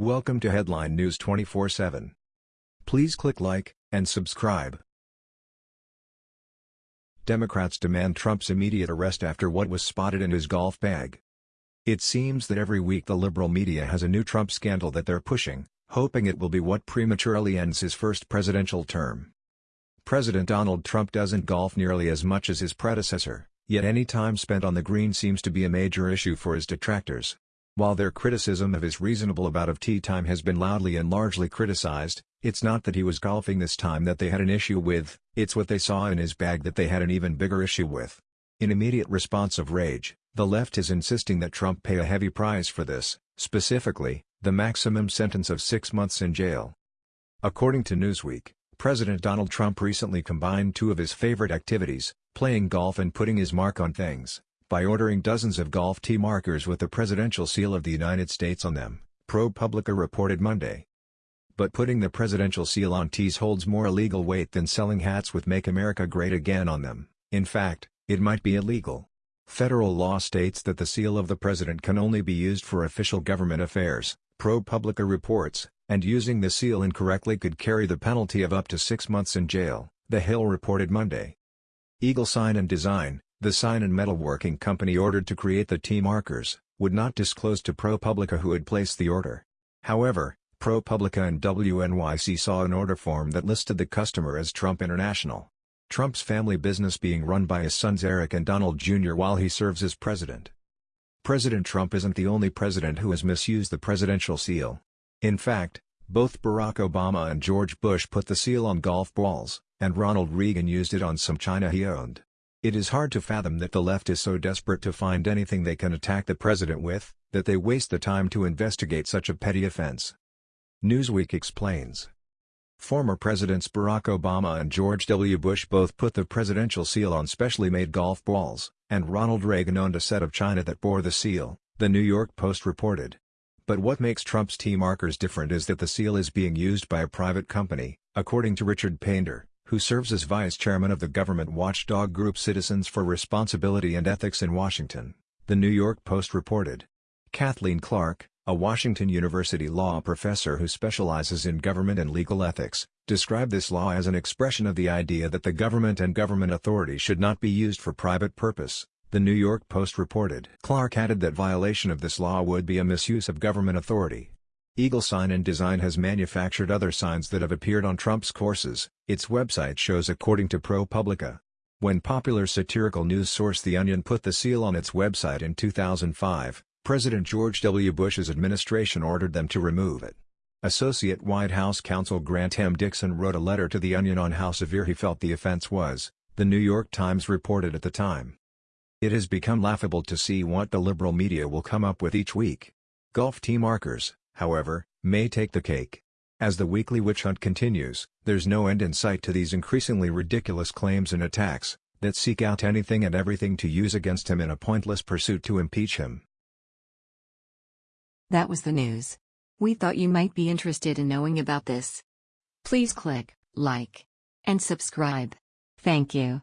Welcome to Headline News 24/7. Please click like and subscribe. Democrats demand Trump's immediate arrest after what was spotted in his golf bag. It seems that every week the liberal media has a new Trump scandal that they're pushing, hoping it will be what prematurely ends his first presidential term. President Donald Trump doesn't golf nearly as much as his predecessor, yet any time spent on the green seems to be a major issue for his detractors. While their criticism of his reasonable about of tee time has been loudly and largely criticized, it's not that he was golfing this time that they had an issue with, it's what they saw in his bag that they had an even bigger issue with. In immediate response of rage, the left is insisting that Trump pay a heavy price for this, specifically, the maximum sentence of six months in jail. According to Newsweek, President Donald Trump recently combined two of his favorite activities, playing golf and putting his mark on things, by ordering dozens of golf tee markers with the presidential seal of the United States on them, ProPublica reported Monday. But putting the presidential seal on tees holds more illegal weight than selling hats with Make America Great Again on them, in fact, it might be illegal. Federal law states that the seal of the president can only be used for official government affairs, ProPublica reports, and using the seal incorrectly could carry the penalty of up to six months in jail, The Hill reported Monday. Eagle Sign and Design, the sign and metalworking company ordered to create the tee markers, would not disclose to ProPublica who had placed the order. However, ProPublica and WNYC saw an order form that listed the customer as Trump International. Trump's family business being run by his sons Eric and Donald Jr. while he serves as president. President Trump isn't the only president who has misused the presidential seal. In fact, both Barack Obama and George Bush put the seal on golf balls, and Ronald Reagan used it on some china he owned. It is hard to fathom that the left is so desperate to find anything they can attack the president with, that they waste the time to investigate such a petty offense. Newsweek explains. Former Presidents Barack Obama and George W. Bush both put the presidential seal on specially made golf balls, and Ronald Reagan owned a set of china that bore the seal, the New York Post reported. But what makes Trump's tee markers different is that the seal is being used by a private company, according to Richard Painter, who serves as vice chairman of the government watchdog group Citizens for Responsibility and Ethics in Washington, the New York Post reported. Kathleen Clark, a Washington University law professor who specializes in government and legal ethics, described this law as an expression of the idea that the government and government authority should not be used for private purpose, the New York Post reported. Clark added that violation of this law would be a misuse of government authority. Eagle Sign and Design has manufactured other signs that have appeared on Trump's courses, its website shows according to ProPublica. When popular satirical news source The Onion put the seal on its website in 2005, President George W. Bush's administration ordered them to remove it. Associate White House counsel Grant M. Dixon wrote a letter to The Onion on how severe he felt the offense was, the New York Times reported at the time. It has become laughable to see what the liberal media will come up with each week. Golf tee markers, however, may take the cake. As the weekly witch hunt continues, there's no end in sight to these increasingly ridiculous claims and attacks, that seek out anything and everything to use against him in a pointless pursuit to impeach him. That was the news. We thought you might be interested in knowing about this. Please click like and subscribe. Thank you.